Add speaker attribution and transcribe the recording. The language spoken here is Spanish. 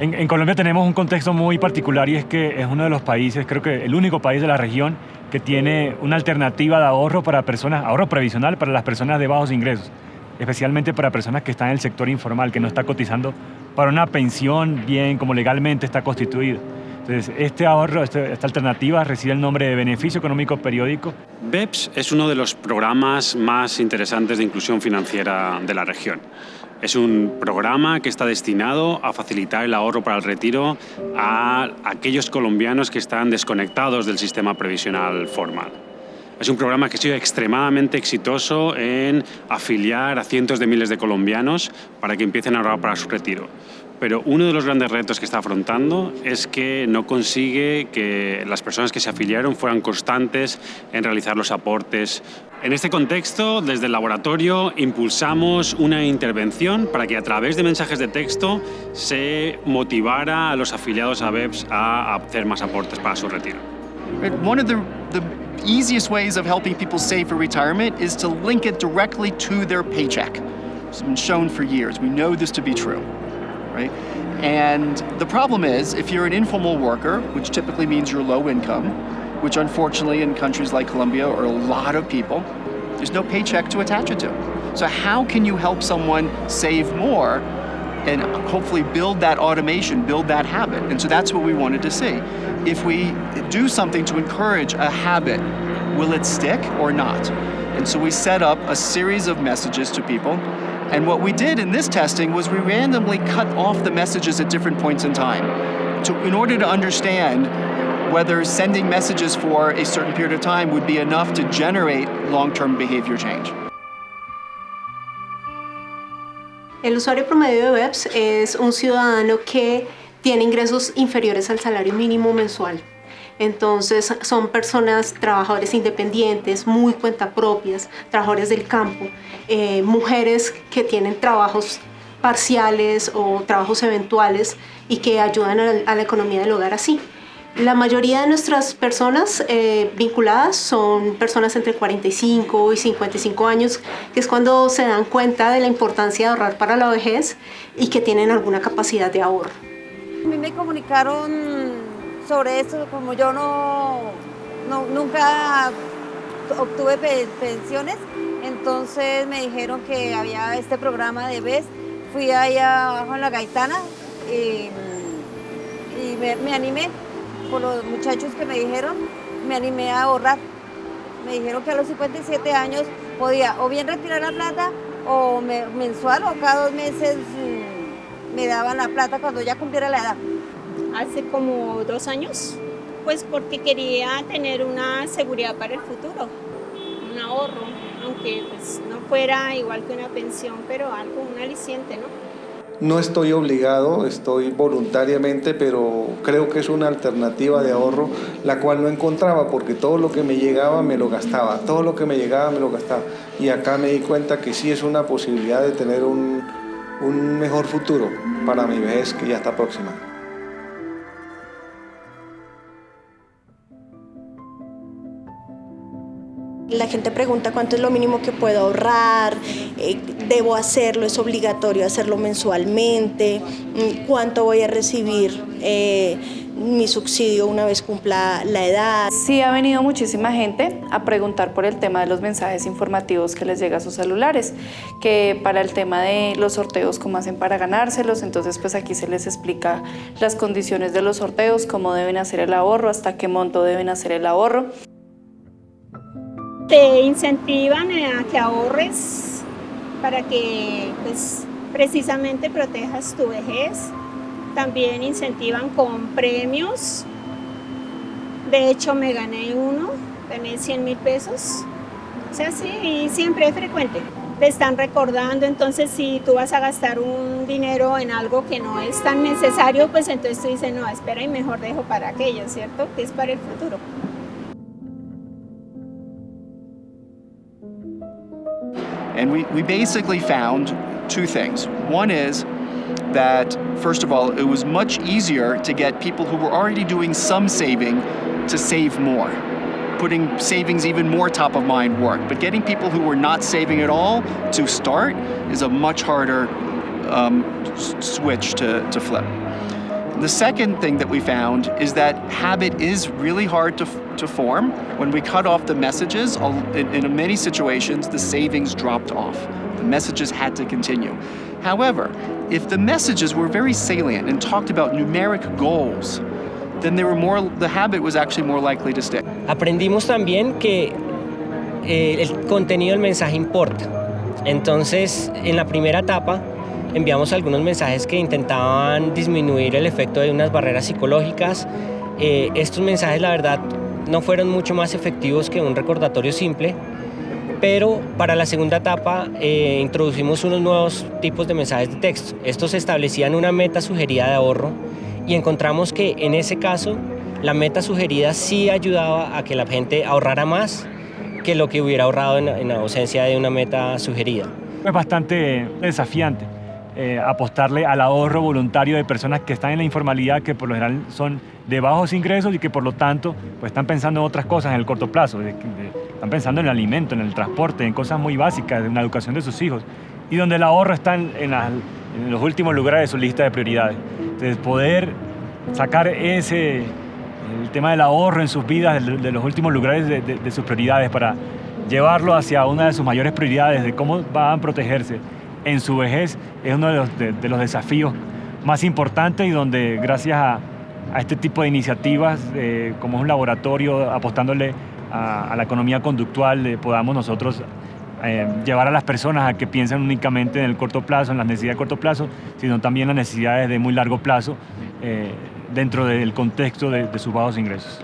Speaker 1: En, Colombia tenemos un contexto muy particular y es que es uno de los países, creo que el único país de la región que tiene una alternativa de ahorro para personas, ahorro previsional para las personas de bajos ingresos, especialmente para personas que están en el sector informal, que no está cotizando para una pensión bien como legalmente está constituido. Este ahorro, esta alternativa recibe el nombre de Beneficio Económico Periódico.
Speaker 2: BEPS es uno de los programas más interesantes de inclusión financiera de la región. Es un programa que está destinado a facilitar el ahorro para el retiro a aquellos colombianos que están desconectados del sistema previsional formal. Es un programa que ha sido extremadamente exitoso en afiliar a cientos de miles de colombianos para que empiecen a ahorrar para su retiro pero uno de los grandes retos que está afrontando es que no consigue que las personas que se afiliaron fueran constantes en realizar los aportes. En este contexto, desde el laboratorio impulsamos una intervención para que a través de mensajes de texto se motivara a los afiliados a BEPS a hacer más aportes para su retiro.
Speaker 3: One of the, the easiest ways of helping people save for retirement is to link it directly to their paycheck. It's been shown for years. We know this to be true right? And the problem is, if you're an informal worker, which typically means you're low income, which unfortunately in countries like Colombia are a lot of people, there's no paycheck to attach it to. So how can you help someone save more and hopefully build that automation, build that habit? And so that's what we wanted to see. If we do something to encourage a habit, will it stick or not? And so we set up a series of messages to people and what we did in this testing was we randomly cut off the messages at different points in time to, in order to understand whether sending messages for a certain period of time would be enough to generate long-term behavior change.
Speaker 4: El usuario promedio de BEPS es un ciudadano que tiene ingresos inferiores al salario mínimo mensual. Entonces son personas, trabajadores independientes, muy cuentapropias, trabajadores del campo, eh, mujeres que tienen trabajos parciales o trabajos eventuales y que ayudan a, la economía del hogar así. La mayoría de nuestras personas eh, vinculadas son personas entre 45 y 55 años, que es cuando se dan cuenta de la importancia de ahorrar para la vejez y que tienen alguna capacidad de ahorro.
Speaker 5: A mí me comunicaron sobre eso, como yo no, nunca obtuve pensiones, entonces me dijeron que había este programa de BES, fui allá abajo en la Gaitana y, me, animé por los muchachos que me dijeron, me animé a ahorrar. Me dijeron que a los 57 años podía o bien retirar la plata o mensual o cada dos meses mm, me daban la plata cuando ya cumpliera la edad
Speaker 6: hace como dos años, pues porque quería tener una seguridad para el futuro, un ahorro, aunque pues no fuera igual que una pensión, pero algo, un aliciente, ¿no?
Speaker 7: No estoy obligado, estoy voluntariamente, pero creo que es una alternativa de ahorro la cual no encontraba porque todo lo que me llegaba me lo gastaba, todo lo que me llegaba me lo gastaba. Y acá me di cuenta que sí es una posibilidad de tener un, un mejor futuro para mi vejez que ya está próxima.
Speaker 8: La gente pregunta cuánto es lo mínimo que puedo ahorrar, eh, debo hacerlo, es obligatorio hacerlo mensualmente, mm, cuánto voy a recibir eh, mi subsidio una vez cumpla la edad.
Speaker 9: Sí ha venido muchísima gente a preguntar por el tema de los mensajes informativos que les llega a sus celulares, que para el tema de los sorteos, cómo hacen para ganárselos, entonces pues aquí se les explica las condiciones de los sorteos, cómo deben hacer el ahorro, hasta qué monto deben hacer el ahorro
Speaker 6: te incentivan a que ahorres para que pues, precisamente protejas tu vejez. También incentivan con premios. De hecho, me gané uno, gané 100 mil pesos. O sea, sí, siempre es frecuente. Te están recordando, entonces si tú vas a gastar un dinero en algo que no es tan necesario, pues entonces tú dices, no, espera y mejor dejo para aquello, ¿cierto? Que es para el futuro.
Speaker 3: And we, we basically found two things. One is that, first of all, it was much easier to get people who were already doing some saving to save more, putting savings even more top of mind work. But getting people who were not saving at all to start is a much harder um, switch to, to flip. The second thing that we found is that habit is really hard to, to form. When we cut off the messages, in, in many situations, the savings dropped off. The messages had to continue. However, if the messages were very salient and talked about numeric goals, then they were more, the habit was actually more likely to stick.
Speaker 10: Aprendimos también que eh, el contenido del mensaje importa. Entonces, en la primera etapa, enviamos algunos mensajes que intentaban disminuir el efecto de unas barreras psicológicas. Eh, estos mensajes, la verdad, no fueron mucho más efectivos que un recordatorio simple, pero para la segunda etapa eh, introducimos unos nuevos tipos de mensajes de texto. Estos establecían una meta sugerida de ahorro y encontramos que en ese caso la meta sugerida sí ayudaba a que la gente ahorrara más que lo que hubiera ahorrado en, en ausencia de una meta sugerida.
Speaker 1: Es bastante desafiante eh, apostarle al ahorro voluntario de personas que están en la informalidad, que por lo general son de bajos ingresos y que por lo tanto pues, están pensando en otras cosas en el corto plazo. están pensando en el alimento, en el transporte, en cosas muy básicas, en la educación de sus hijos. Y donde el ahorro está en, los últimos lugares de su lista de prioridades. Entonces poder sacar ese, el tema del ahorro en sus vidas, de, los últimos lugares de, de sus prioridades para llevarlo hacia una de sus mayores prioridades, de cómo van a protegerse en su vejez es uno de los, de, los desafíos más importantes y donde gracias a, este tipo de iniciativas, eh, como es un laboratorio apostándole a, la economía conductual, eh, podamos nosotros eh, llevar a las personas a que piensen únicamente en el corto plazo, en las necesidades de corto plazo, sino también las necesidades de muy largo plazo dentro del contexto de, de sus bajos ingresos.